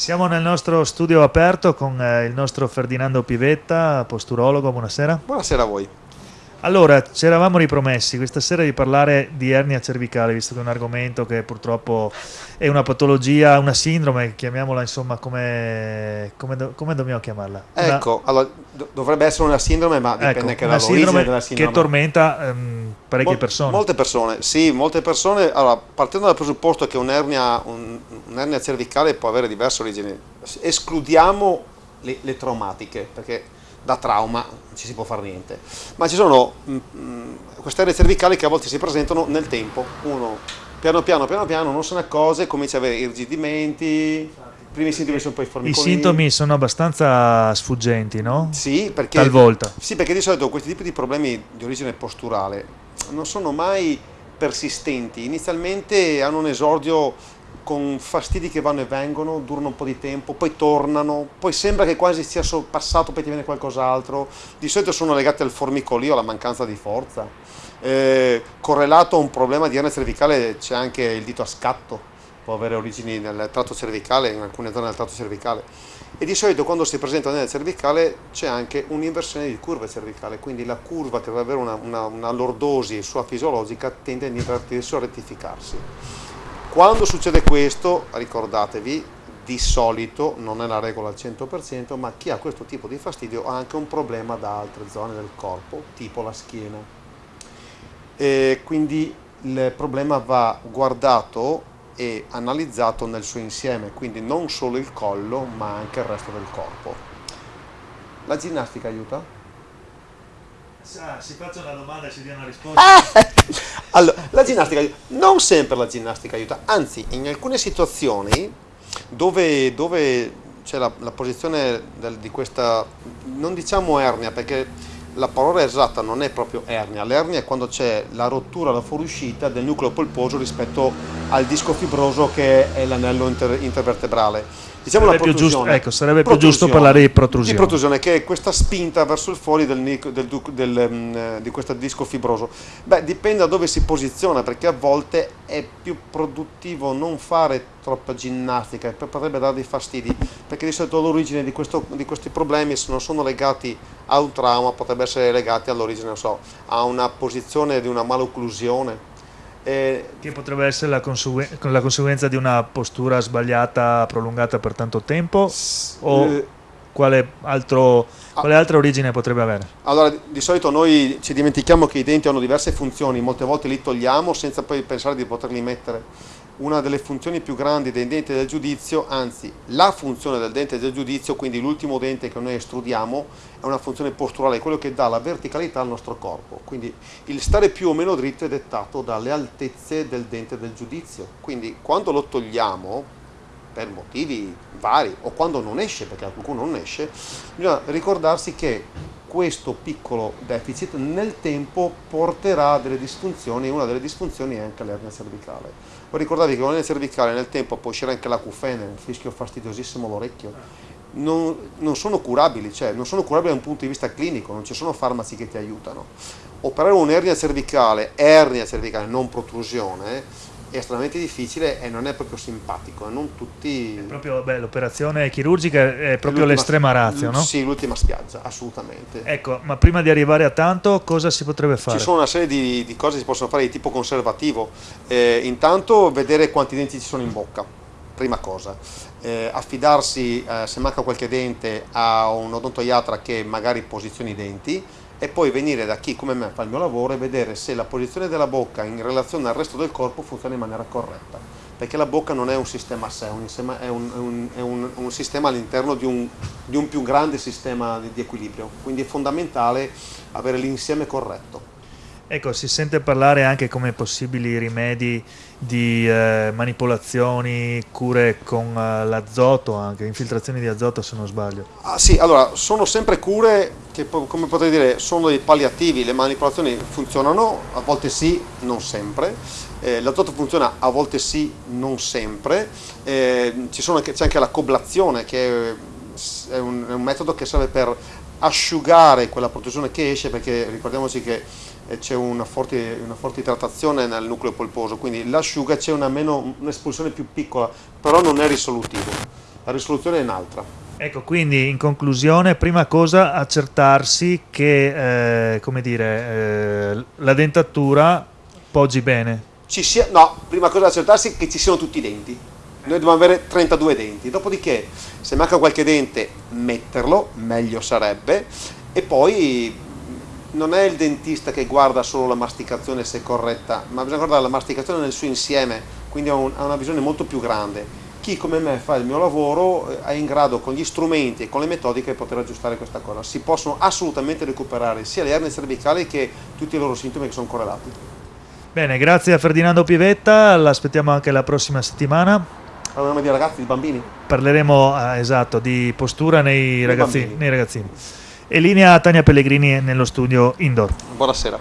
Siamo nel nostro studio aperto con eh, il nostro Ferdinando Pivetta, posturologo, buonasera. Buonasera a voi. Allora, ci eravamo ripromessi questa sera di parlare di ernia cervicale, visto che è un argomento che purtroppo è una patologia, una sindrome, chiamiamola insomma come, come, do, come dobbiamo chiamarla? Una, ecco, allora, dovrebbe essere una sindrome, ma dipende ecco, anche dall'origine della sindrome. Che tormenta ehm, parecchie Mol, persone. Molte persone, sì, molte persone. Allora, partendo dal presupposto che un'ernia, un, un'ernia cervicale può avere diverse origini, escludiamo le, le traumatiche, perché da trauma non ci si può fare niente. Ma ci sono mh, mm, mh, mm, queste aree cervicali che a volte si presentano nel tempo. Uno piano piano, piano piano, non se ne accorge, comincia ad avere irrigidimenti, i primi sintomi sono poi formicolini. I sintomi sono abbastanza sfuggenti, no? Sì, perché, Talvolta. Sì, perché di solito questi tipi di problemi di origine posturale non sono mai persistenti. Inizialmente hanno un esordio con fastidi che vanno e vengono, durano un po' di tempo, poi tornano, poi sembra che quasi sia passato, poi ti viene qualcos'altro. Di solito sono legati al formicolio, alla mancanza di forza. Eh, correlato a un problema di ernia cervicale c'è anche il dito a scatto, può avere origini nel tratto cervicale, in alcune zone del tratto cervicale. E di solito quando si presenta nella cervicale c'è anche un'inversione di curva cervicale, quindi la curva che deve avere una, una, una lordosi sua fisiologica tende a invertirsi o a rettificarsi. Quando succede questo, ricordatevi, di solito, non è la regola al 100%, ma chi ha questo tipo di fastidio ha anche un problema da altre zone del corpo, tipo la schiena. E quindi il problema va guardato e analizzato nel suo insieme, quindi non solo il collo, ma anche il resto del corpo. La ginnastica aiuta? Si faccia una domanda e si dia una risposta. Ah! Allora, la ginnastica. Non sempre la ginnastica aiuta, anzi, in alcune situazioni dove, dove c'è la, la, posizione del, di questa, non diciamo ernia, perché la parola esatta non è proprio ernia, l'ernia è quando c'è la rottura, la fuoriuscita del nucleo polposo rispetto al disco fibroso che è l'anello inter, intervertebrale diciamo sarebbe la protrusione. Più giusto, ecco, sarebbe più giusto parlare di protrusione. Di protrusione, che è questa spinta verso il fuori del, del, del, um, di questo disco fibroso. Beh, dipende da dove si posiziona, perché a volte è più produttivo non fare troppa ginnastica, potrebbe dare dei fastidi, perché di solito l'origine di, di, questi problemi non sono legati a un trauma, potrebbe essere legati all'origine, non so, a una posizione di una malocclusione eh, che potrebbe essere la, conseguen la, conseguenza di una postura sbagliata prolungata per tanto tempo? O eh, quale, altro, quale altra origine potrebbe avere? Allora, di solito noi ci dimentichiamo che i denti hanno diverse funzioni, molte volte li togliamo senza poi pensare di poterli mettere una delle funzioni più grandi dei denti del giudizio, anzi la funzione del dente del giudizio, quindi l'ultimo dente che noi estrudiamo, è una funzione posturale, quello che dà la verticalità al nostro corpo. Quindi il stare più o meno dritto è dettato dalle altezze del dente del giudizio. Quindi quando lo togliamo, per motivi vari, o quando non esce, perché qualcuno non esce, bisogna ricordarsi che questo piccolo deficit nel tempo porterà a delle disfunzioni una delle disfunzioni è anche l'ernia cervicale. Voi ricordatevi che con l'ernia cervicale nel tempo può uscire anche l'acufene, un fischio fastidiosissimo all'orecchio, non, non, sono curabili, cioè non sono curabili da un punto di vista clinico, non ci sono farmaci che ti aiutano. Operare un'ernia cervicale, ernia cervicale, non protrusione, è estremamente difficile e non è proprio simpatico. Non tutti... l'operazione chirurgica è proprio l'estrema razio, no? Sì, l'ultima spiaggia, assolutamente. Ecco, ma prima di arrivare a tanto, cosa si potrebbe fare? Ci sono una serie di, di cose che si possono fare di tipo conservativo. Eh, intanto vedere quanti denti ci sono in bocca, prima cosa. Eh, affidarsi, eh, se manca qualche dente, a un odontoiatra che magari posizioni i denti e poi venire da chi come me fa il mio lavoro e vedere se la posizione della bocca in relazione al resto del corpo funziona in maniera corretta perché la bocca non è un sistema a sé, è un, è un, è un, un sistema all'interno di, di un, più grande sistema di, di equilibrio, quindi è fondamentale avere l'insieme corretto. Ecco, si sente parlare anche come possibili rimedi di eh, manipolazioni, cure con uh, l'azoto, anche infiltrazioni di azoto se non sbaglio. Ah, sì, allora, sono sempre cure che, come potrei dire, sono dei palliativi, le manipolazioni funzionano, a volte sì, non sempre, eh, l'azoto funziona a volte sì, non sempre, eh, c'è anche, anche la coblazione che è un, è un metodo che serve per asciugare quella protrusione che esce perché ricordiamoci che eh, c'è una forte, una forte idratazione nel nucleo polposo, quindi l'asciuga c'è un'espulsione un più piccola, però non è risolutivo. la risoluzione è un'altra. Ecco, quindi in conclusione, prima cosa accertarsi che, eh, come dire, eh, la dentatura poggi bene. Ci sia, no, prima cosa accertarsi che ci siano tutti i denti. Noi dobbiamo avere 32 denti, dopodiché se manca qualche dente metterlo, meglio sarebbe, e poi non è il dentista che guarda solo la masticazione se è corretta, ma bisogna guardare la masticazione nel suo insieme, quindi ha, un, ha una visione molto più grande. Chi come me fa il mio lavoro eh, è in grado con gli strumenti e con le metodiche di poter aggiustare questa cosa. Si possono assolutamente recuperare sia le ernie cervicali che tutti i loro sintomi che sono correlati. Bene, grazie a Ferdinando Pivetta, l'aspettiamo anche la prossima settimana. Parleremo di ragazzi, di bambini? Parleremo, eh, esatto, di postura nei, nei ragazzini. E linea Tania Pellegrini nello studio indoor. Buonasera.